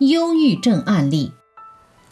忧郁症案例。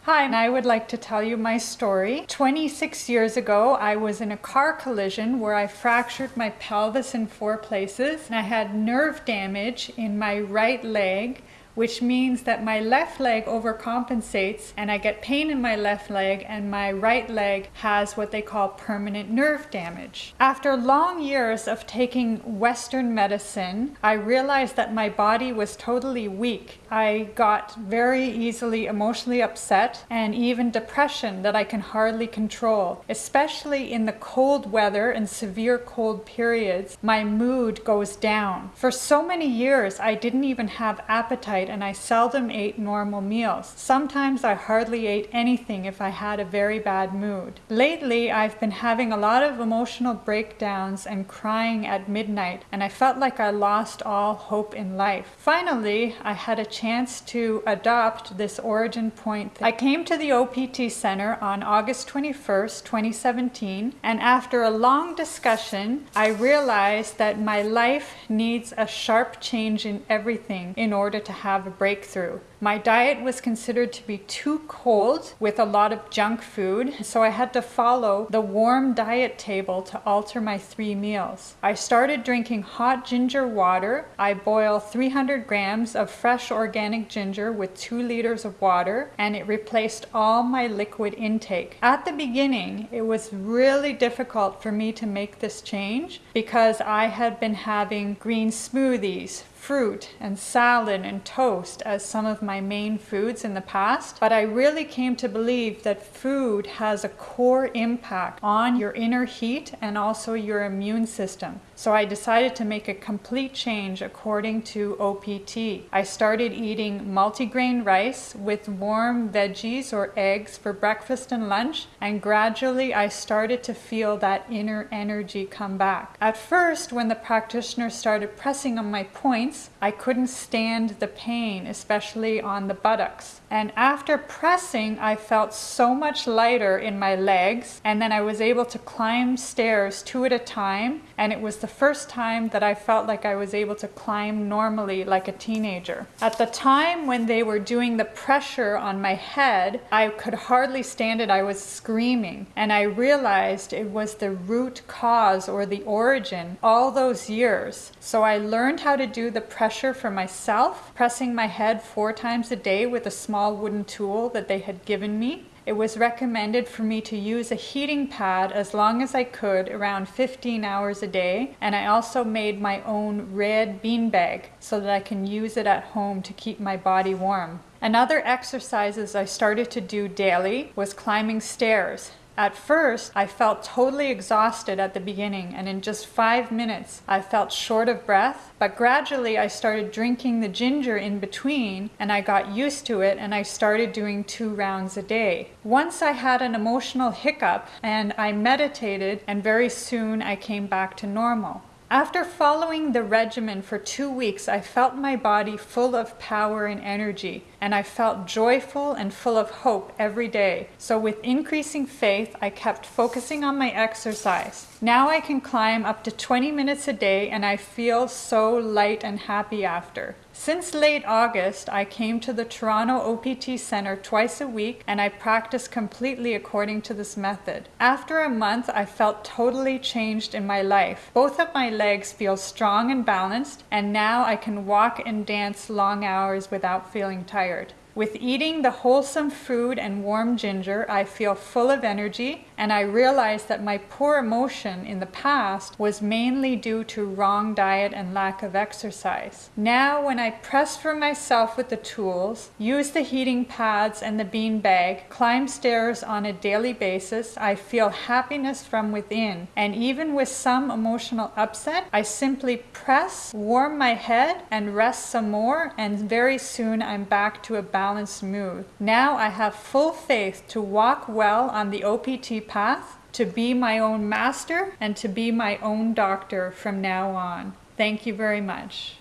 Hi, and I would like to tell you my story. 26 years ago, I was in a car collision where I fractured my pelvis in four places and I had nerve damage in my right leg which means that my left leg overcompensates and I get pain in my left leg and my right leg has what they call permanent nerve damage. After long years of taking Western medicine, I realized that my body was totally weak. I got very easily emotionally upset and even depression that I can hardly control. Especially in the cold weather and severe cold periods, my mood goes down. For so many years, I didn't even have appetite and I seldom ate normal meals. Sometimes I hardly ate anything if I had a very bad mood. Lately, I've been having a lot of emotional breakdowns and crying at midnight, and I felt like I lost all hope in life. Finally, I had a chance to adopt this origin point. I came to the OPT Center on August 21st, 2017, and after a long discussion, I realized that my life needs a sharp change in everything in order to have a breakthrough. My diet was considered to be too cold with a lot of junk food, so I had to follow the warm diet table to alter my three meals. I started drinking hot ginger water. I boil 300 grams of fresh organic ginger with 2 liters of water, and it replaced all my liquid intake. At the beginning, it was really difficult for me to make this change because I had been having green smoothies, fruit and salad and toast as some of my main foods in the past, but I really came to believe that food has a core impact on your inner heat and also your immune system. So I decided to make a complete change according to OPT. I started eating multigrain rice with warm veggies or eggs for breakfast and lunch, and gradually I started to feel that inner energy come back. At first, when the practitioner started pressing on my points, I couldn't stand the pain, especially on the buttocks. And after pressing, I felt so much lighter in my legs, and then I was able to climb stairs two at a time, and it was the first time that I felt like I was able to climb normally like a teenager. At the time when they were doing the pressure on my head, I could hardly stand it. I was screaming, and I realized it was the root cause or the origin all those years. So I learned how to do the pressure for myself, pressing my head four times a day with a small wooden tool that they had given me. It was recommended for me to use a heating pad as long as I could, around 15 hours a day, and I also made my own red bean bag so that I can use it at home to keep my body warm. Another exercises I started to do daily was climbing stairs. At first, I felt totally exhausted at the beginning, and in just five minutes, I felt short of breath. But gradually, I started drinking the ginger in between, and I got used to it, and I started doing two rounds a day. Once I had an emotional hiccup, and I meditated, and very soon I came back to normal. After following the regimen for two weeks, I felt my body full of power and energy, and I felt joyful and full of hope every day. So with increasing faith, I kept focusing on my exercise. Now I can climb up to 20 minutes a day, and I feel so light and happy after. Since late August, I came to the Toronto OPT Center twice a week and I practiced completely according to this method. After a month, I felt totally changed in my life. Both of my legs feel strong and balanced, and now I can walk and dance long hours without feeling tired required. With eating the wholesome food and warm ginger, I feel full of energy, and I realize that my poor emotion in the past was mainly due to wrong diet and lack of exercise. Now, when I press for myself with the tools, use the heating pads and the bean bag, climb stairs on a daily basis, I feel happiness from within. And even with some emotional upset, I simply press, warm my head, and rest some more, and very soon I'm back to a balanced mood. Now I have full faith to walk well on the OPT path, to be my own master, and to be my own doctor from now on. Thank you very much.